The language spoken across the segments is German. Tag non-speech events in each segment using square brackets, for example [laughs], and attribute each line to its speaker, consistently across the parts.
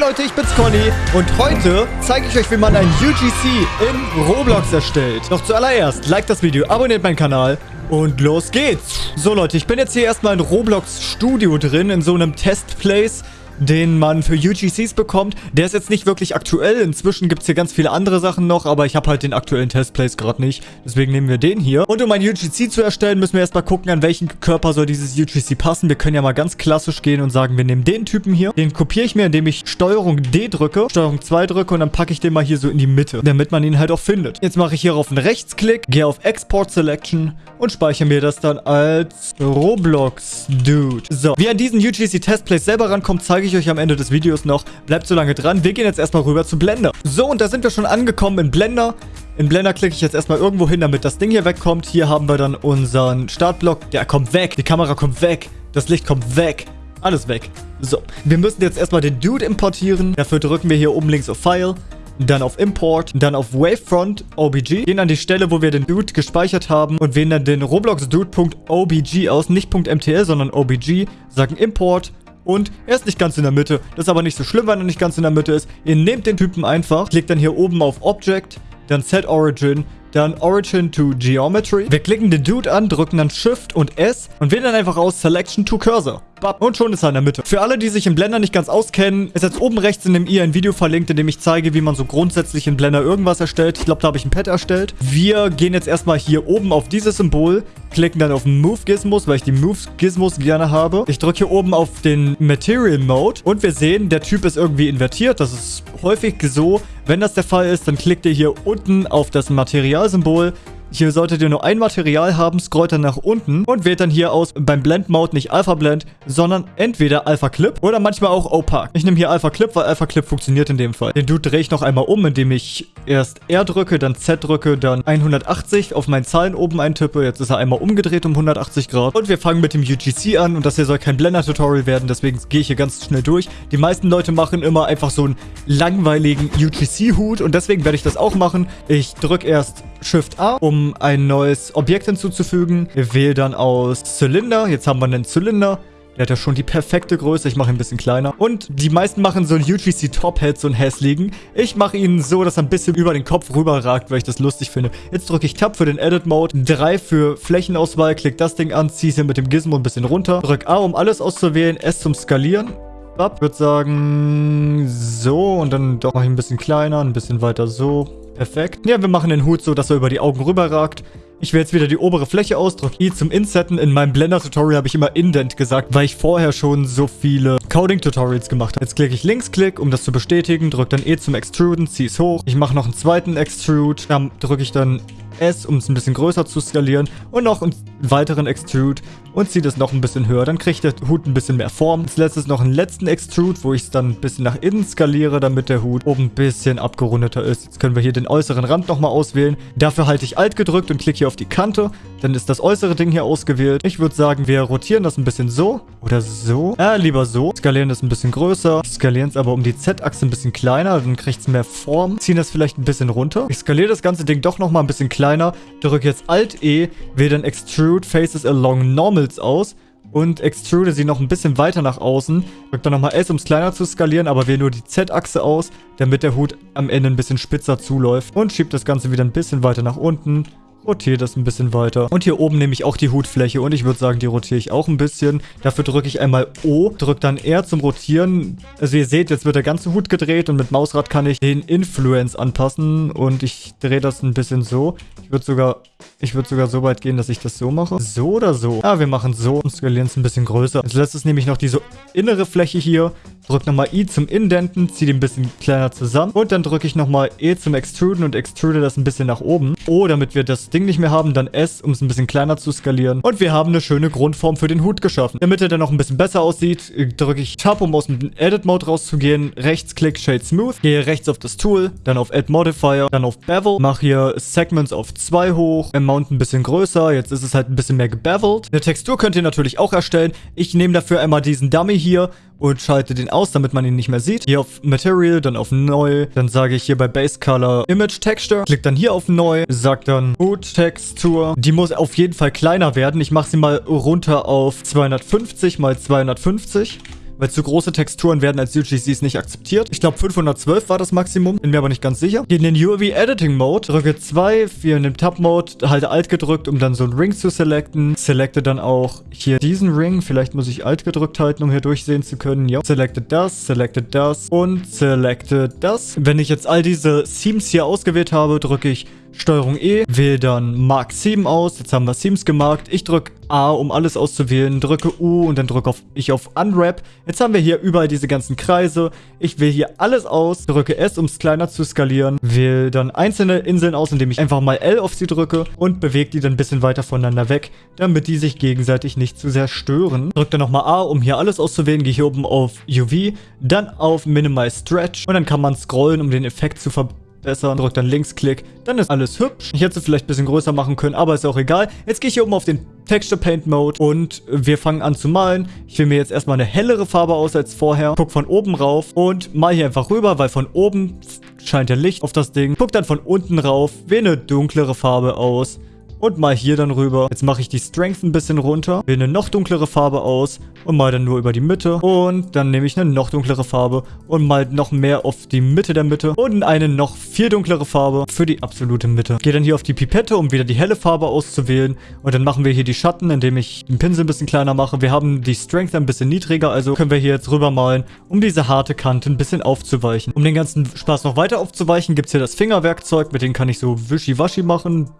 Speaker 1: Leute, ich bin's Conny und heute zeige ich euch, wie man ein UGC in Roblox erstellt. Doch zuallererst, like das Video, abonniert meinen Kanal und los geht's. So Leute, ich bin jetzt hier erstmal in Roblox Studio drin, in so einem Testplace den man für UGCs bekommt. Der ist jetzt nicht wirklich aktuell. Inzwischen gibt es hier ganz viele andere Sachen noch, aber ich habe halt den aktuellen Testplace gerade nicht. Deswegen nehmen wir den hier. Und um ein UGC zu erstellen, müssen wir erstmal gucken, an welchen Körper soll dieses UGC passen. Wir können ja mal ganz klassisch gehen und sagen, wir nehmen den Typen hier. Den kopiere ich mir, indem ich Steuerung D drücke, Steuerung 2 drücke und dann packe ich den mal hier so in die Mitte, damit man ihn halt auch findet. Jetzt mache ich hier auf einen Rechtsklick, gehe auf Export Selection und speichere mir das dann als Roblox Dude. So, wie an diesen UGC Testplace selber rankommt, zeige ich ich euch am Ende des Videos noch. Bleibt so lange dran. Wir gehen jetzt erstmal rüber zu Blender. So, und da sind wir schon angekommen in Blender. In Blender klicke ich jetzt erstmal irgendwo hin, damit das Ding hier wegkommt. Hier haben wir dann unseren Startblock. Der kommt weg. Die Kamera kommt weg. Das Licht kommt weg. Alles weg. So, wir müssen jetzt erstmal den Dude importieren. Dafür drücken wir hier oben links auf File dann auf Import, dann auf Wavefront OBG, gehen an die Stelle, wo wir den Dude gespeichert haben und wählen dann den Roblox Dude.obg aus, nicht .mtl, sondern OBG, sagen Import, und er ist nicht ganz in der Mitte. Das ist aber nicht so schlimm, wenn er nicht ganz in der Mitte ist. Ihr nehmt den Typen einfach, klickt dann hier oben auf Object, dann Set Origin, dann Origin to Geometry. Wir klicken den Dude an, drücken dann Shift und S und wählen dann einfach aus Selection to Cursor. Und schon ist er in der Mitte. Für alle, die sich in Blender nicht ganz auskennen, ist jetzt oben rechts in dem i ein Video verlinkt, in dem ich zeige, wie man so grundsätzlich in Blender irgendwas erstellt. Ich glaube, da habe ich ein Pad erstellt. Wir gehen jetzt erstmal hier oben auf dieses Symbol, klicken dann auf Move Gizmos, weil ich die Move Gizmos gerne habe. Ich drücke hier oben auf den Material Mode und wir sehen, der Typ ist irgendwie invertiert. Das ist häufig so. Wenn das der Fall ist, dann klickt ihr hier unten auf das Materialsymbol hier solltet ihr nur ein Material haben, scrollt dann nach unten und wählt dann hier aus beim Blend Mode nicht Alpha Blend, sondern entweder Alpha Clip oder manchmal auch Opaque. Ich nehme hier Alpha Clip, weil Alpha Clip funktioniert in dem Fall. Den Dude drehe ich noch einmal um, indem ich erst R drücke, dann Z drücke, dann 180 auf meinen Zahlen oben eintippe. Jetzt ist er einmal umgedreht um 180 Grad. Und wir fangen mit dem UGC an und das hier soll kein Blender-Tutorial werden, deswegen gehe ich hier ganz schnell durch. Die meisten Leute machen immer einfach so einen langweiligen UGC-Hut und deswegen werde ich das auch machen. Ich drücke erst Shift A, um ein neues Objekt hinzuzufügen. Wir wählen dann aus Zylinder. Jetzt haben wir einen Zylinder. Der hat ja schon die perfekte Größe. Ich mache ihn ein bisschen kleiner. Und die meisten machen so einen UGC Top Head, so einen hässlichen. Ich mache ihn so, dass er ein bisschen über den Kopf rüberragt, weil ich das lustig finde. Jetzt drücke ich Tab für den Edit Mode, 3 für Flächenauswahl, klick das Ding an, ziehe es hier mit dem Gizmo ein bisschen runter. Drück A, um alles auszuwählen, S zum Skalieren. Ich würde sagen, so und dann doch noch ein bisschen kleiner, ein bisschen weiter so. Perfekt. Ja, wir machen den Hut so, dass er über die Augen rüberragt. Ich wähle jetzt wieder die obere Fläche aus, drücke I zum Insetten. In meinem Blender-Tutorial habe ich immer Indent gesagt, weil ich vorher schon so viele Coding-Tutorials gemacht habe. Jetzt klicke ich Linksklick, um das zu bestätigen, drücke dann E zum Extruden, ziehe es hoch. Ich mache noch einen zweiten Extrude, dann drücke ich dann S, um es ein bisschen größer zu skalieren und noch einen weiteren Extrude und ziehe das noch ein bisschen höher. Dann kriegt der Hut ein bisschen mehr Form. Als letztes noch einen letzten Extrude, wo ich es dann ein bisschen nach innen skaliere, damit der Hut oben ein bisschen abgerundeter ist. Jetzt können wir hier den äußeren Rand nochmal auswählen. Dafür halte ich Alt gedrückt und klicke hier auf die Kante. Dann ist das äußere Ding hier ausgewählt. Ich würde sagen, wir rotieren das ein bisschen so oder so. Ja, lieber so. Skalieren das ein bisschen größer. Skalieren es aber um die Z-Achse ein bisschen kleiner. Dann kriegt es mehr Form. Ziehen das vielleicht ein bisschen runter. Ich skaliere das ganze Ding doch nochmal ein bisschen kleiner. Drücke jetzt Alt-E, wähle dann Extrude Faces Along Normals aus und extrude sie noch ein bisschen weiter nach außen. Drücke dann nochmal S, um es kleiner zu skalieren, aber wähle nur die Z-Achse aus, damit der Hut am Ende ein bisschen spitzer zuläuft. Und schiebe das Ganze wieder ein bisschen weiter nach unten rotiere das ein bisschen weiter. Und hier oben nehme ich auch die Hutfläche und ich würde sagen, die rotiere ich auch ein bisschen. Dafür drücke ich einmal O, drücke dann R zum Rotieren. Also ihr seht, jetzt wird der ganze Hut gedreht und mit Mausrad kann ich den Influence anpassen und ich drehe das ein bisschen so. Ich würde sogar, ich sogar so weit gehen, dass ich das so mache. So oder so? Ja, wir machen so und skalieren es ein bisschen größer. Als letztes nehme ich noch diese innere Fläche hier Drück nochmal I zum Indenten, ziehe den ein bisschen kleiner zusammen. Und dann drücke ich nochmal E zum Extruden und extrude das ein bisschen nach oben. O, damit wir das Ding nicht mehr haben, dann S, um es ein bisschen kleiner zu skalieren. Und wir haben eine schöne Grundform für den Hut geschaffen. Damit er dann noch ein bisschen besser aussieht, drücke ich Tab, um aus dem Edit-Mode rauszugehen. Rechtsklick, Shade Smooth. Gehe rechts auf das Tool, dann auf Add Modifier, dann auf Bevel. Mache hier Segments auf 2 hoch. Amount ein bisschen größer. Jetzt ist es halt ein bisschen mehr gebevelt. Eine Textur könnt ihr natürlich auch erstellen. Ich nehme dafür einmal diesen Dummy hier und schalte den aus, damit man ihn nicht mehr sieht. Hier auf Material, dann auf Neu. Dann sage ich hier bei Base Color Image Texture. Klick dann hier auf Neu. Sag dann Boot Textur. Die muss auf jeden Fall kleiner werden. Ich mache sie mal runter auf 250 mal 250 weil zu große Texturen werden als UGCs nicht akzeptiert. Ich glaube 512 war das Maximum, bin mir aber nicht ganz sicher. Gehe in den UV Editing Mode, drücke 2 für in dem Tab Mode, halte Alt gedrückt, um dann so einen Ring zu selecten. Selecte dann auch hier diesen Ring, vielleicht muss ich Alt gedrückt halten, um hier durchsehen zu können. Ja, selecte das, selecte das und selecte das. Wenn ich jetzt all diese Themes hier ausgewählt habe, drücke ich Steuerung E, wähle dann Mark 7 aus. Jetzt haben wir Themes gemarkt. Ich drücke A, um alles auszuwählen, drücke U und dann drücke ich auf Unwrap. Jetzt haben wir hier überall diese ganzen Kreise. Ich wähle hier alles aus, drücke S, um es kleiner zu skalieren, wähle dann einzelne Inseln aus, indem ich einfach mal L auf sie drücke und bewege die dann ein bisschen weiter voneinander weg, damit die sich gegenseitig nicht zu sehr stören. Drücke dann nochmal A, um hier alles auszuwählen, gehe hier oben auf UV, dann auf Minimize Stretch und dann kann man scrollen, um den Effekt zu verbessern besser. Drückt dann Linksklick. Dann ist alles hübsch. Ich hätte es vielleicht ein bisschen größer machen können, aber ist auch egal. Jetzt gehe ich hier oben auf den Texture Paint Mode und wir fangen an zu malen. Ich wähle mir jetzt erstmal eine hellere Farbe aus als vorher. Guck von oben rauf und mal hier einfach rüber, weil von oben scheint ja Licht auf das Ding. Guck dann von unten rauf, wähle eine dunklere Farbe aus und mal hier dann rüber. Jetzt mache ich die Strength ein bisschen runter, wähle eine noch dunklere Farbe aus und mal dann nur über die Mitte. Und dann nehme ich eine noch dunklere Farbe und mal noch mehr auf die Mitte der Mitte und eine noch viel dunklere Farbe für die absolute Mitte. Gehe dann hier auf die Pipette, um wieder die helle Farbe auszuwählen. Und dann machen wir hier die Schatten, indem ich den Pinsel ein bisschen kleiner mache. Wir haben die Strength ein bisschen niedriger, also können wir hier jetzt rüber malen, um diese harte Kante ein bisschen aufzuweichen. Um den ganzen Spaß noch weiter aufzuweichen, gibt es hier das Fingerwerkzeug, mit dem kann ich so wischiwaschi machen.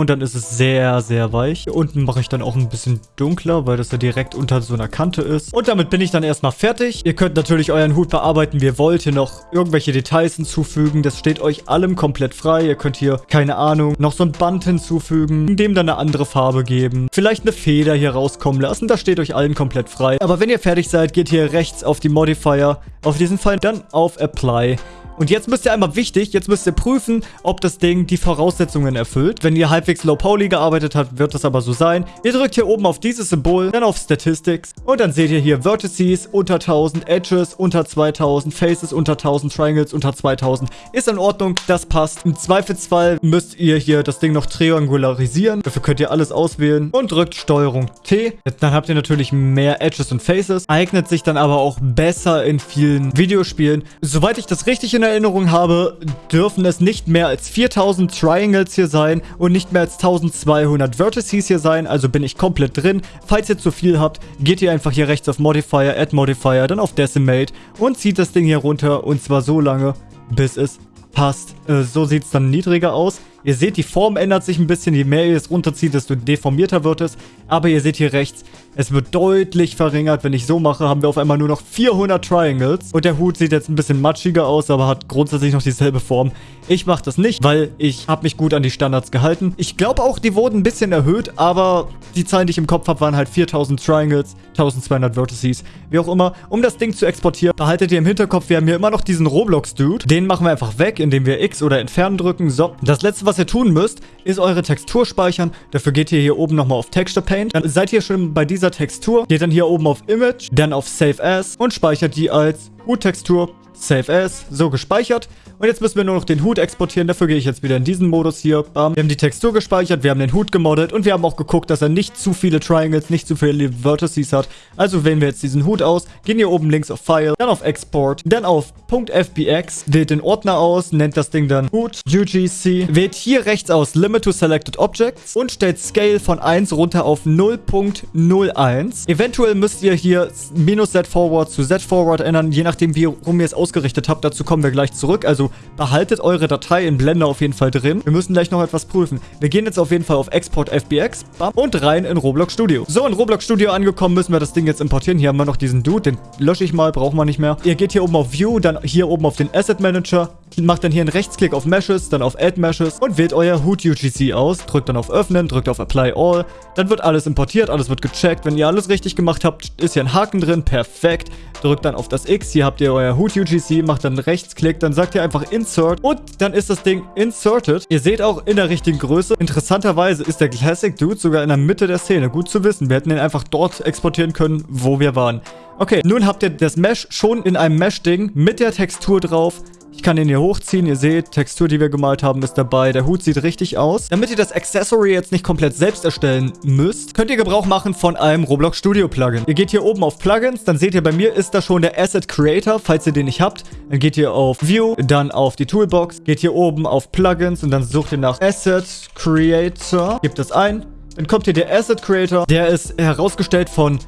Speaker 1: Und dann ist es sehr, sehr weich. Hier unten mache ich dann auch ein bisschen dunkler, weil das ja direkt unter so einer Kante ist. Und damit bin ich dann erstmal fertig. Ihr könnt natürlich euren Hut bearbeiten, wie ihr wollt. Hier noch irgendwelche Details hinzufügen. Das steht euch allem komplett frei. Ihr könnt hier, keine Ahnung, noch so ein Band hinzufügen, dem dann eine andere Farbe geben. Vielleicht eine Feder hier rauskommen lassen. Das steht euch allen komplett frei. Aber wenn ihr fertig seid, geht hier rechts auf die Modifier, auf diesen Fall, dann auf Apply. Und jetzt müsst ihr einmal wichtig, jetzt müsst ihr prüfen, ob das Ding die Voraussetzungen erfüllt. Wenn ihr halbwegs Low Poly gearbeitet habt, wird das aber so sein. Ihr drückt hier oben auf dieses Symbol, dann auf Statistics und dann seht ihr hier Vertices unter 1000, Edges unter 2000, Faces unter 1000, Triangles unter 2000. Ist in Ordnung, das passt. Im Zweifelsfall müsst ihr hier das Ding noch triangularisieren. Dafür könnt ihr alles auswählen und drückt Steuerung T. Dann habt ihr natürlich mehr Edges und Faces. Eignet sich dann aber auch besser in vielen Videospielen. Soweit ich das richtig in der Erinnerung habe, dürfen es nicht mehr als 4000 Triangles hier sein und nicht mehr als 1200 Vertices hier sein, also bin ich komplett drin. Falls ihr zu viel habt, geht ihr einfach hier rechts auf Modifier, Add Modifier, dann auf Decimate und zieht das Ding hier runter und zwar so lange, bis es passt. Äh, so sieht es dann niedriger aus. Ihr seht, die Form ändert sich ein bisschen. Je mehr ihr es runterzieht, desto deformierter wird es. Aber ihr seht hier rechts, es wird deutlich verringert. Wenn ich so mache, haben wir auf einmal nur noch 400 Triangles. Und der Hut sieht jetzt ein bisschen matschiger aus, aber hat grundsätzlich noch dieselbe Form. Ich mache das nicht, weil ich habe mich gut an die Standards gehalten. Ich glaube auch, die wurden ein bisschen erhöht, aber die Zahlen, die ich im Kopf habe, waren halt 4000 Triangles, 1200 Vertices, wie auch immer. Um das Ding zu exportieren, behaltet ihr im Hinterkopf, wir haben hier immer noch diesen Roblox-Dude. Den machen wir einfach weg, indem wir X oder Entfernen drücken. So, das letzte, was ihr tun müsst, ist eure Textur speichern. Dafür geht ihr hier oben nochmal auf Texture Paint. Dann seid ihr schon bei dieser Textur. Geht dann hier oben auf Image, dann auf Save As und speichert die als Huttextur Save As, so gespeichert. Und jetzt müssen wir nur noch den Hut exportieren. Dafür gehe ich jetzt wieder in diesen Modus hier. Bam. Wir haben die Textur gespeichert, wir haben den Hut gemoddet und wir haben auch geguckt, dass er nicht zu viele Triangles, nicht zu viele Vertices hat. Also wählen wir jetzt diesen Hut aus, gehen hier oben links auf File, dann auf Export, dann auf .fbx, wählt den Ordner aus, nennt das Ding dann Hut UGC, wählt hier rechts aus Limit to Selected Objects und stellt Scale von 1 runter auf 0.01. Eventuell müsst ihr hier minus Z Forward zu Z Forward ändern, je nachdem wie rum ihr es ausgerichtet habt. Dazu kommen wir gleich zurück. Also behaltet eure Datei in Blender auf jeden Fall drin. Wir müssen gleich noch etwas prüfen. Wir gehen jetzt auf jeden Fall auf Export FBX bam, und rein in Roblox Studio. So, in Roblox Studio angekommen, müssen wir das Ding jetzt importieren. Hier haben wir noch diesen Dude, den lösche ich mal, brauchen wir nicht mehr. Ihr geht hier oben auf View, dann hier oben auf den Asset Manager, macht dann hier einen Rechtsklick auf Meshes, dann auf Add Meshes und wählt euer Hood UGC aus, drückt dann auf Öffnen, drückt auf Apply All, dann wird alles importiert, alles wird gecheckt. Wenn ihr alles richtig gemacht habt, ist hier ein Haken drin, perfekt. Drückt dann auf das X, hier habt ihr euer Hood UGC, macht dann Rechtsklick, dann sagt ihr einfach Insert und dann ist das Ding inserted. Ihr seht auch in der richtigen Größe. Interessanterweise ist der Classic Dude sogar in der Mitte der Szene. Gut zu wissen. Wir hätten ihn einfach dort exportieren können, wo wir waren. Okay, nun habt ihr das Mesh schon in einem Mesh-Ding mit der Textur drauf. Ich kann den hier hochziehen. Ihr seht, Textur, die wir gemalt haben, ist dabei. Der Hut sieht richtig aus. Damit ihr das Accessory jetzt nicht komplett selbst erstellen müsst, könnt ihr Gebrauch machen von einem Roblox Studio Plugin. Ihr geht hier oben auf Plugins, dann seht ihr, bei mir ist da schon der Asset Creator, falls ihr den nicht habt. Dann geht ihr auf View, dann auf die Toolbox, geht hier oben auf Plugins und dann sucht ihr nach Asset Creator, gebt das ein. Dann kommt hier der Asset Creator, der ist herausgestellt von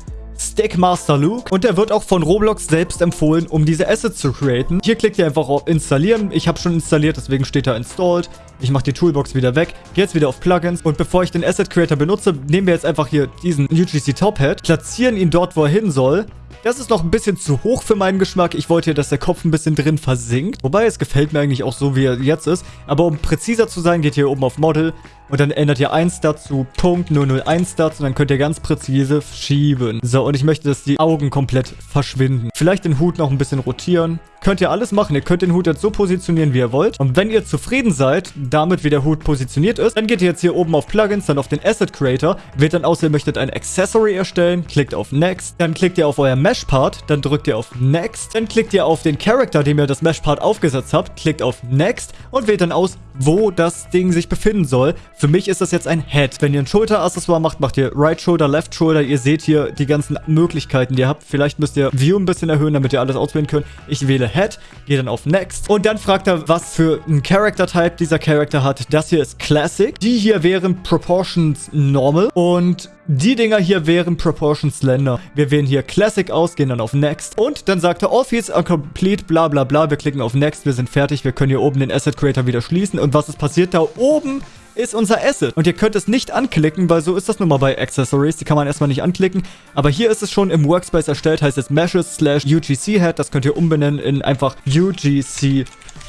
Speaker 1: Stickmaster Luke und der wird auch von Roblox selbst empfohlen, um diese Assets zu createn. Hier klickt ihr einfach auf Installieren. Ich habe schon installiert, deswegen steht da Installed. Ich mache die Toolbox wieder weg, gehe jetzt wieder auf Plugins und bevor ich den Asset Creator benutze, nehmen wir jetzt einfach hier diesen UGC Top Hat, platzieren ihn dort, wo er hin soll. Das ist noch ein bisschen zu hoch für meinen Geschmack. Ich wollte, dass der Kopf ein bisschen drin versinkt. Wobei, es gefällt mir eigentlich auch so, wie er jetzt ist. Aber um präziser zu sein, geht ihr oben auf Model und dann ändert ihr 1 Stat zu Punkt 001 Stats und dann könnt ihr ganz präzise schieben. So, und ich möchte, dass die Augen komplett verschwinden. Vielleicht den Hut noch ein bisschen rotieren. Könnt ihr alles machen. Ihr könnt den Hut jetzt so positionieren, wie ihr wollt. Und wenn ihr zufrieden seid, damit wie der Hut positioniert ist, dann geht ihr jetzt hier oben auf Plugins, dann auf den Asset Creator, wählt dann aus, ihr möchtet ein Accessory erstellen, klickt auf Next, dann klickt ihr auf euer Mesh-Part, dann drückt ihr auf Next, dann klickt ihr auf den Character, dem ihr das Mesh-Part aufgesetzt habt, klickt auf Next und wählt dann aus, wo das Ding sich befinden soll. Für mich ist das jetzt ein Head. Wenn ihr ein Schulteraccessoire macht, macht ihr Right Shoulder, Left Shoulder. Ihr seht hier die ganzen Möglichkeiten, die ihr habt. Vielleicht müsst ihr View ein bisschen erhöhen, damit ihr alles auswählen könnt. Ich wähle Head, gehe dann auf Next. Und dann fragt er, was für ein Character-Type dieser Charakter hat. Das hier ist Classic. Die hier wären Proportions Normal. Und die Dinger hier wären Proportions Slender. Wir wählen hier Classic aus, gehen dann auf Next. Und dann sagt er, All Fields are complete, bla bla bla. Wir klicken auf Next, wir sind fertig. Wir können hier oben den Asset Creator wieder schließen. Und was ist passiert? Da oben ist unser Asset. Und ihr könnt es nicht anklicken, weil so ist das nun mal bei Accessories. Die kann man erstmal nicht anklicken. Aber hier ist es schon im Workspace erstellt, heißt es Meshes slash UGC Head. Das könnt ihr umbenennen in einfach UGC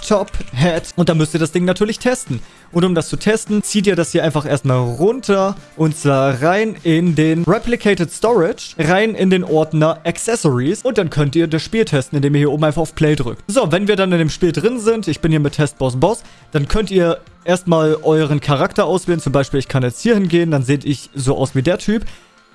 Speaker 1: Top Head. Und da müsst ihr das Ding natürlich testen. Und um das zu testen, zieht ihr das hier einfach erstmal runter und zwar rein in den Replicated Storage, rein in den Ordner Accessories und dann könnt ihr das Spiel testen, indem ihr hier oben einfach auf Play drückt. So, wenn wir dann in dem Spiel drin sind, ich bin hier mit Testboss Boss, dann könnt ihr erstmal euren Charakter auswählen. Zum Beispiel, ich kann jetzt hier hingehen, dann seht ich so aus wie der Typ.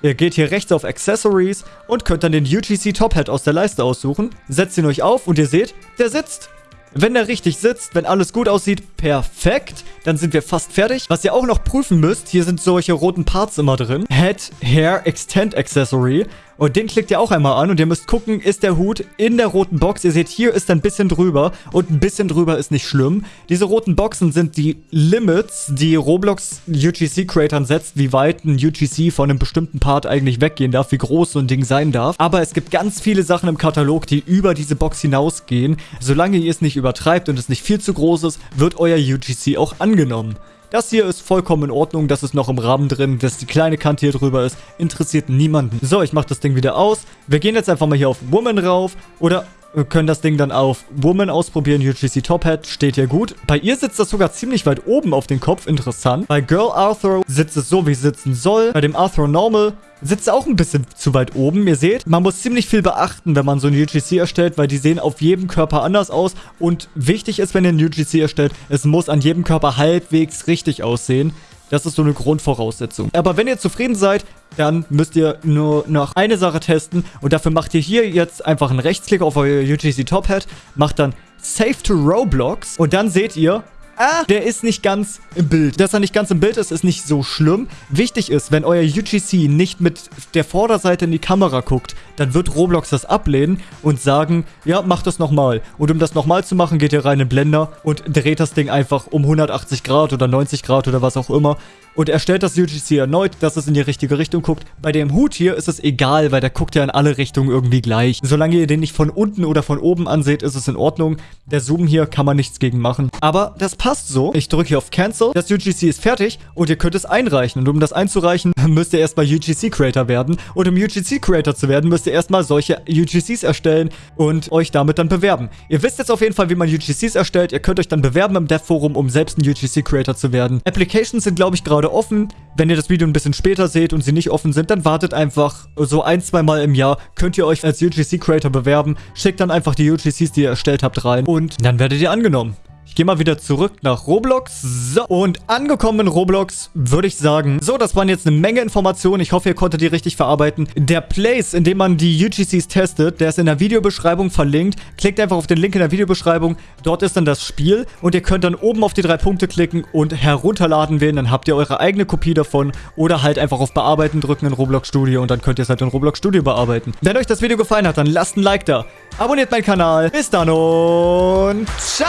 Speaker 1: Ihr geht hier rechts auf Accessories und könnt dann den UGC Top Hat aus der Leiste aussuchen. Setzt ihn euch auf und ihr seht, der sitzt. Wenn der richtig sitzt, wenn alles gut aussieht, perfekt. Dann sind wir fast fertig. Was ihr auch noch prüfen müsst, hier sind solche roten Parts immer drin. Head, Hair, Extend Accessory. Und den klickt ihr auch einmal an und ihr müsst gucken, ist der Hut in der roten Box. Ihr seht, hier ist ein bisschen drüber und ein bisschen drüber ist nicht schlimm. Diese roten Boxen sind die Limits, die Roblox UGC-Creatern setzt, wie weit ein UGC von einem bestimmten Part eigentlich weggehen darf, wie groß so ein Ding sein darf. Aber es gibt ganz viele Sachen im Katalog, die über diese Box hinausgehen. Solange ihr es nicht übertreibt und es nicht viel zu groß ist, wird euer UGC auch angenommen. Das hier ist vollkommen in Ordnung, das ist noch im Rahmen drin, dass die kleine Kante hier drüber ist, interessiert niemanden. So, ich mache das Ding wieder aus. Wir gehen jetzt einfach mal hier auf Woman rauf oder können das Ding dann auf Woman ausprobieren. UGC Top Hat steht hier gut. Bei ihr sitzt das sogar ziemlich weit oben auf den Kopf. Interessant. Bei Girl Arthur sitzt es so, wie es sitzen soll. Bei dem Arthur Normal sitzt auch ein bisschen zu weit oben. Ihr seht, man muss ziemlich viel beachten, wenn man so ein UGC erstellt, weil die sehen auf jedem Körper anders aus. Und wichtig ist, wenn ihr ein UGC erstellt, es muss an jedem Körper halbwegs richtig aussehen. Das ist so eine Grundvoraussetzung. Aber wenn ihr zufrieden seid, dann müsst ihr nur noch eine Sache testen. Und dafür macht ihr hier jetzt einfach einen Rechtsklick auf euer UGC Top Hat, macht dann Save to Roblox und dann seht ihr, ah, der ist nicht ganz im Bild. Dass er nicht ganz im Bild ist, ist nicht so schlimm. Wichtig ist, wenn euer UGC nicht mit der Vorderseite in die Kamera guckt, dann wird Roblox das ablehnen und sagen, ja, mach das nochmal. Und um das nochmal zu machen, geht ihr rein in Blender und dreht das Ding einfach um 180 Grad oder 90 Grad oder was auch immer und er stellt das UGC erneut, dass es in die richtige Richtung guckt. Bei dem Hut hier ist es egal, weil der guckt ja in alle Richtungen irgendwie gleich. Solange ihr den nicht von unten oder von oben anseht, ist es in Ordnung. Der Zoom hier kann man nichts gegen machen. Aber das passt so. Ich drücke hier auf Cancel. Das UGC ist fertig und ihr könnt es einreichen. Und um das einzureichen, [laughs] müsst ihr erstmal UGC Creator werden. Und um UGC Creator zu werden, müsst ihr erstmal solche UGCs erstellen und euch damit dann bewerben. Ihr wisst jetzt auf jeden Fall, wie man UGCs erstellt. Ihr könnt euch dann bewerben im Dev Forum, um selbst ein UGC Creator zu werden. Applications sind, glaube ich, gerade offen. Wenn ihr das Video ein bisschen später seht und sie nicht offen sind, dann wartet einfach so ein, zwei Mal im Jahr. Könnt ihr euch als UGC Creator bewerben. Schickt dann einfach die UGCs, die ihr erstellt habt, rein und dann werdet ihr angenommen. Ich gehe mal wieder zurück nach Roblox. So, und angekommen in Roblox würde ich sagen, so, das waren jetzt eine Menge Informationen. Ich hoffe, ihr konntet die richtig verarbeiten. Der Place, in dem man die UGCs testet, der ist in der Videobeschreibung verlinkt. Klickt einfach auf den Link in der Videobeschreibung. Dort ist dann das Spiel und ihr könnt dann oben auf die drei Punkte klicken und herunterladen wählen. Dann habt ihr eure eigene Kopie davon oder halt einfach auf Bearbeiten drücken in Roblox Studio und dann könnt ihr es halt in Roblox Studio bearbeiten. Wenn euch das Video gefallen hat, dann lasst ein Like da abonniert meinen Kanal. Bis dann und ciao!